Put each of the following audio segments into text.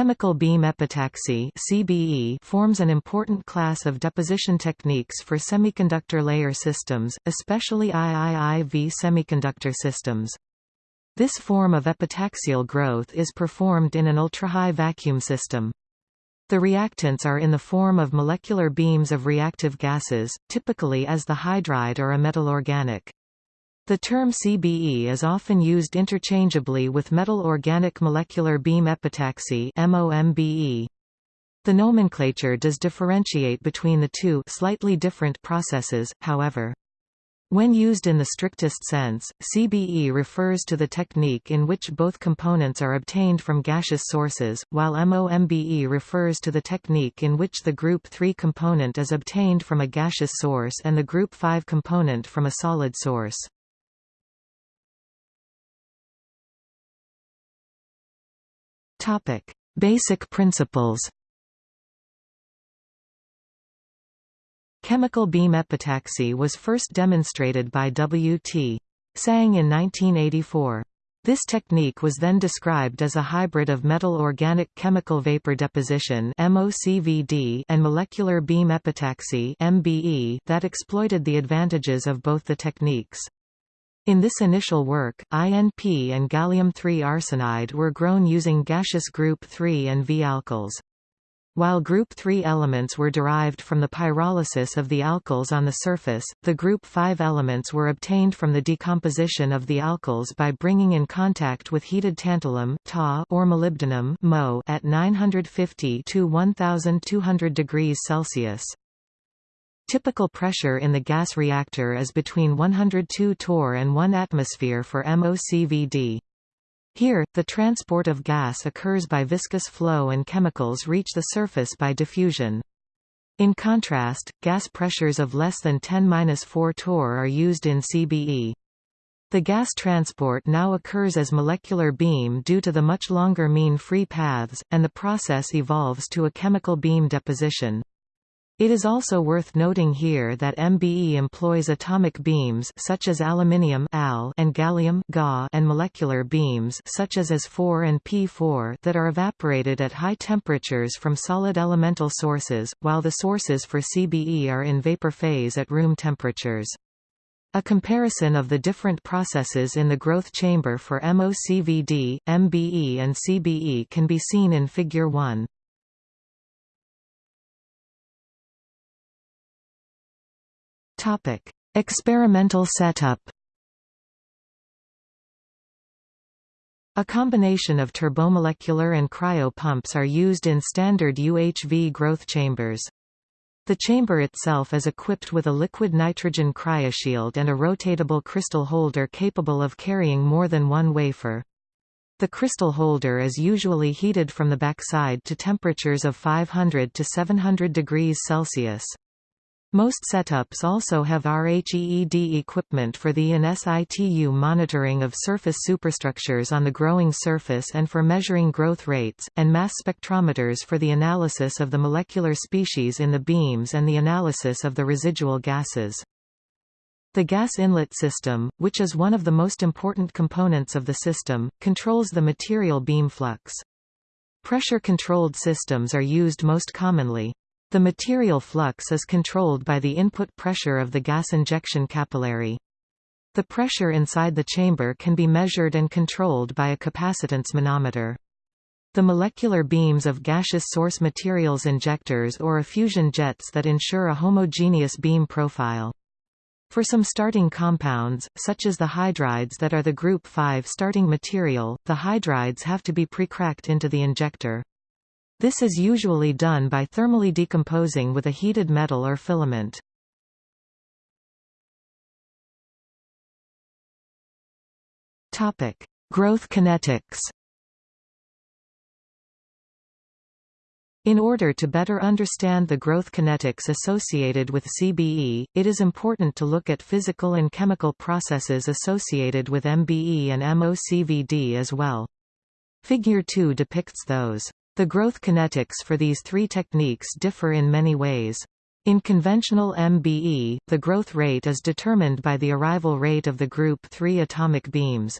Chemical beam epitaxy CBE forms an important class of deposition techniques for semiconductor layer systems, especially IIIV semiconductor systems. This form of epitaxial growth is performed in an ultra-high vacuum system. The reactants are in the form of molecular beams of reactive gases, typically as the hydride or a metal organic. The term CBE is often used interchangeably with metal organic molecular beam epitaxy MOMBE. The nomenclature does differentiate between the two slightly different processes, however. When used in the strictest sense, CBE refers to the technique in which both components are obtained from gaseous sources, while MOMBE refers to the technique in which the group 3 component is obtained from a gaseous source and the group 5 component from a solid source. Topic: Basic principles. Chemical beam epitaxy was first demonstrated by W. T. Tsang in 1984. This technique was then described as a hybrid of metal organic chemical vapor deposition and molecular beam epitaxy that exploited the advantages of both the techniques. In this initial work, INP and gallium-3 arsenide were grown using gaseous group 3 and V-alkyls. While group 3 elements were derived from the pyrolysis of the alkyls on the surface, the group 5 elements were obtained from the decomposition of the alkyls by bringing in contact with heated tantalum Ta or molybdenum Mo at 950 to 1200 degrees Celsius. Typical pressure in the gas reactor is between 102 torr and 1 atmosphere for MOCVD. Here, the transport of gas occurs by viscous flow and chemicals reach the surface by diffusion. In contrast, gas pressures of less than 10-4 torr are used in CBE. The gas transport now occurs as molecular beam due to the much longer mean free paths, and the process evolves to a chemical beam deposition. It is also worth noting here that MBE employs atomic beams such as aluminium Al and gallium Ga and molecular beams such as As4 and P4 that are evaporated at high temperatures from solid elemental sources, while the sources for CBE are in vapor phase at room temperatures. A comparison of the different processes in the growth chamber for MOCVD, MBE and CBE can be seen in Figure 1. Topic: Experimental setup. A combination of turbomolecular and cryo pumps are used in standard UHV growth chambers. The chamber itself is equipped with a liquid nitrogen cryoshield and a rotatable crystal holder capable of carrying more than one wafer. The crystal holder is usually heated from the backside to temperatures of 500 to 700 degrees Celsius. Most setups also have RHEED equipment for the in situ monitoring of surface superstructures on the growing surface and for measuring growth rates, and mass spectrometers for the analysis of the molecular species in the beams and the analysis of the residual gases. The gas inlet system, which is one of the most important components of the system, controls the material beam flux. Pressure-controlled systems are used most commonly. The material flux is controlled by the input pressure of the gas injection capillary. The pressure inside the chamber can be measured and controlled by a capacitance manometer. The molecular beams of gaseous source materials injectors or effusion jets that ensure a homogeneous beam profile. For some starting compounds, such as the hydrides that are the group 5 starting material, the hydrides have to be precracked into the injector. This is usually done by thermally decomposing with a heated metal or filament. Topic: Growth kinetics. In order to better understand the growth kinetics associated with CBE, it is important to look at physical and chemical processes associated with MBE and MOCVD as well. Figure 2 depicts those. The growth kinetics for these three techniques differ in many ways. In conventional MBE, the growth rate is determined by the arrival rate of the group 3 atomic beams.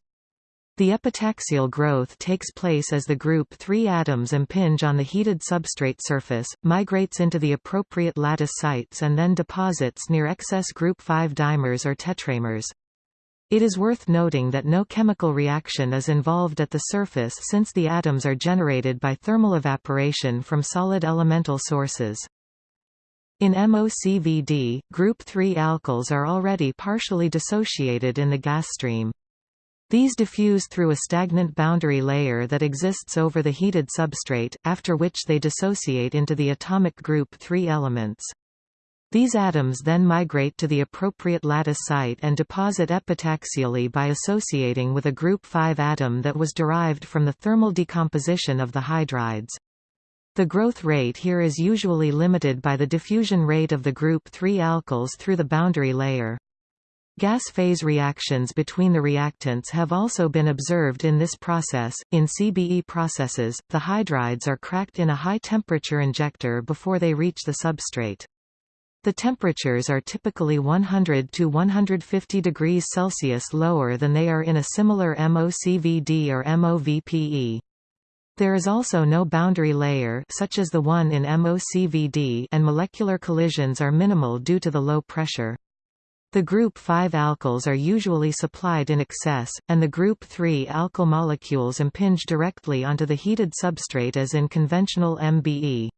The epitaxial growth takes place as the group 3 atoms impinge on the heated substrate surface, migrates into the appropriate lattice sites and then deposits near excess group 5 dimers or tetramers. It is worth noting that no chemical reaction is involved at the surface since the atoms are generated by thermal evaporation from solid elemental sources. In MOCVD, group 3 alkyls are already partially dissociated in the gas stream. These diffuse through a stagnant boundary layer that exists over the heated substrate, after which they dissociate into the atomic group 3 elements. These atoms then migrate to the appropriate lattice site and deposit epitaxially by associating with a group 5 atom that was derived from the thermal decomposition of the hydrides. The growth rate here is usually limited by the diffusion rate of the group 3 alkyls through the boundary layer. Gas phase reactions between the reactants have also been observed in this process. In CBE processes, the hydrides are cracked in a high temperature injector before they reach the substrate. The temperatures are typically 100 to 150 degrees Celsius lower than they are in a similar MOCVD or MOVPE. There is also no boundary layer such as the one in MOCVD and molecular collisions are minimal due to the low pressure. The group 5 alkyls are usually supplied in excess, and the group 3 alkyl molecules impinge directly onto the heated substrate as in conventional MBE.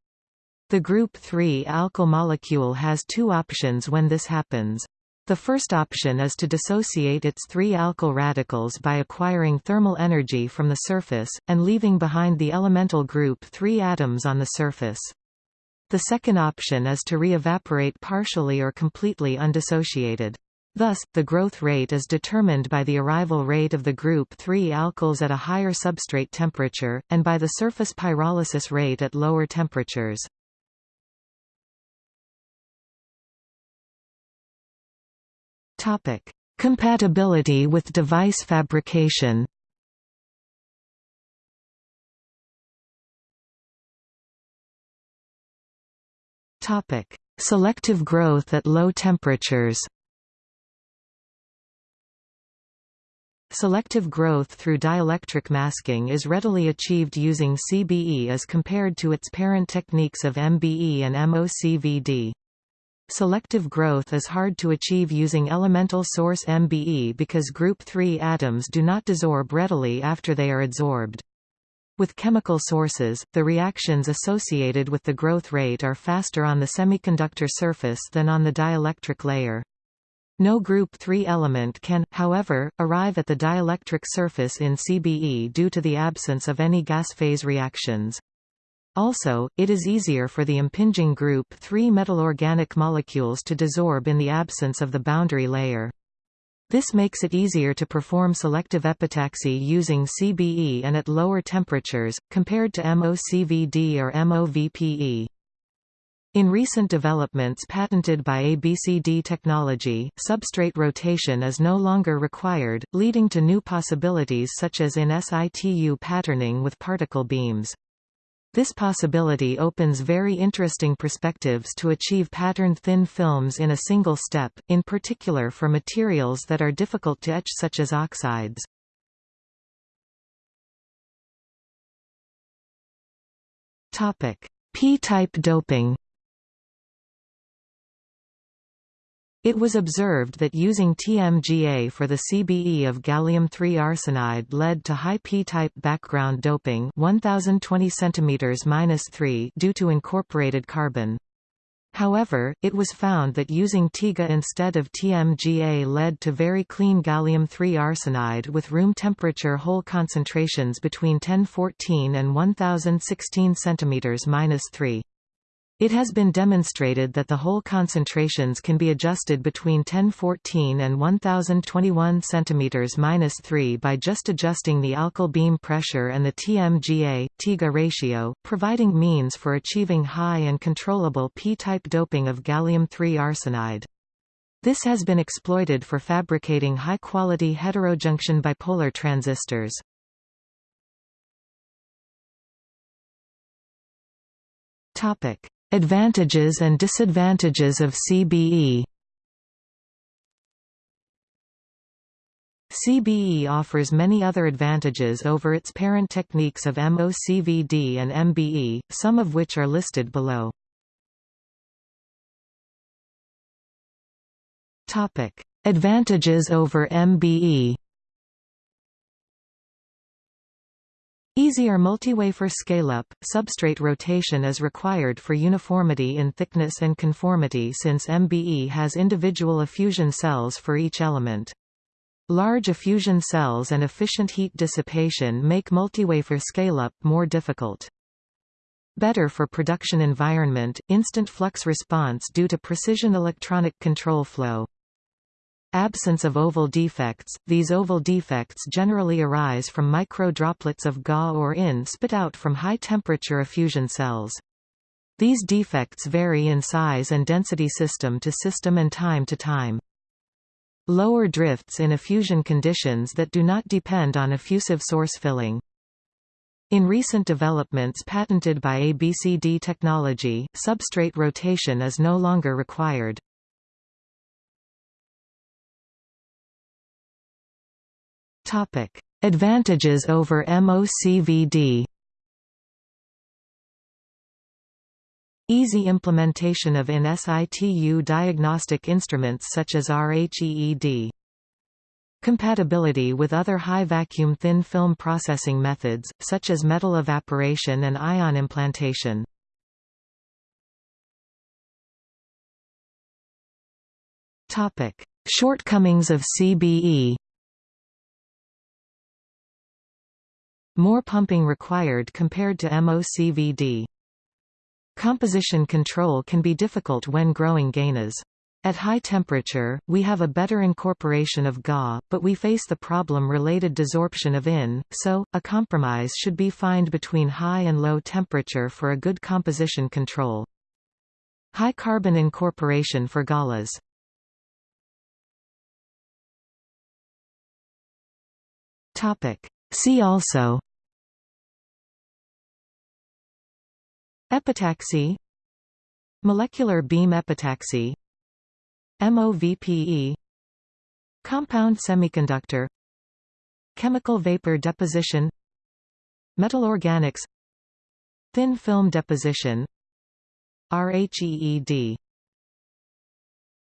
The group 3 alkyl molecule has two options when this happens. The first option is to dissociate its three alkyl radicals by acquiring thermal energy from the surface, and leaving behind the elemental group 3 atoms on the surface. The second option is to re-evaporate partially or completely undissociated. Thus, the growth rate is determined by the arrival rate of the group 3 alkyls at a higher substrate temperature, and by the surface pyrolysis rate at lower temperatures. Compatibility with device fabrication Topic: Selective growth at low temperatures. Selective growth through dielectric masking is readily achieved using CBE as compared to its parent techniques of MBE and MOCVD. Selective growth is hard to achieve using elemental source MBE because group 3 atoms do not desorb readily after they are adsorbed. With chemical sources, the reactions associated with the growth rate are faster on the semiconductor surface than on the dielectric layer. No group 3 element can, however, arrive at the dielectric surface in CBE due to the absence of any gas phase reactions. Also, it is easier for the impinging group 3 metal organic molecules to desorb in the absence of the boundary layer. This makes it easier to perform selective epitaxy using CBE and at lower temperatures, compared to MOCVD or MOVPE. In recent developments patented by ABCD technology, substrate rotation is no longer required, leading to new possibilities such as in situ patterning with particle beams. This possibility opens very interesting perspectives to achieve patterned thin films in a single step, in particular for materials that are difficult to etch such as oxides. P-type doping It was observed that using TMGA for the CBE of gallium-3 arsenide led to high p-type background doping 1020 cm due to incorporated carbon. However, it was found that using TEGA instead of TMGA led to very clean gallium-3 arsenide with room temperature hole concentrations between 1014 and 1016 cm-3. It has been demonstrated that the hole concentrations can be adjusted between 1014 and 1021 cm-3 by just adjusting the alkyl beam pressure and the TMGA, TEGA ratio, providing means for achieving high and controllable p-type doping of gallium-3 arsenide. This has been exploited for fabricating high-quality heterojunction bipolar transistors. Topic: Advantages and disadvantages of CBE CBE offers many other advantages over its parent techniques of MOCVD and MBE, some of which are listed below. Advantages over MBE Easier multiwafer scale-up, substrate rotation is required for uniformity in thickness and conformity since MBE has individual effusion cells for each element. Large effusion cells and efficient heat dissipation make multiwafer scale-up more difficult. Better for production environment, instant flux response due to precision electronic control flow. Absence of oval defects – These oval defects generally arise from micro-droplets of GA or IN spit out from high-temperature effusion cells. These defects vary in size and density system to system and time to time. Lower drifts in effusion conditions that do not depend on effusive source filling. In recent developments patented by ABCD technology, substrate rotation is no longer required. Topic: Advantages over MOCVD. Easy implementation of in situ diagnostic instruments such as RHEED. Compatibility with other high-vacuum thin film processing methods, such as metal evaporation and ion implantation. Shortcomings of CBE More pumping required compared to MOCVD. Composition control can be difficult when growing GaNas. At high temperature, we have a better incorporation of GA, but we face the problem-related desorption of IN, so, a compromise should be found between high and low temperature for a good composition control. High carbon incorporation for GALAs See also. Epitaxy. Molecular beam epitaxy. MOVPE Compound semiconductor. Chemical vapor deposition. Metal organics. Thin film deposition. RHEED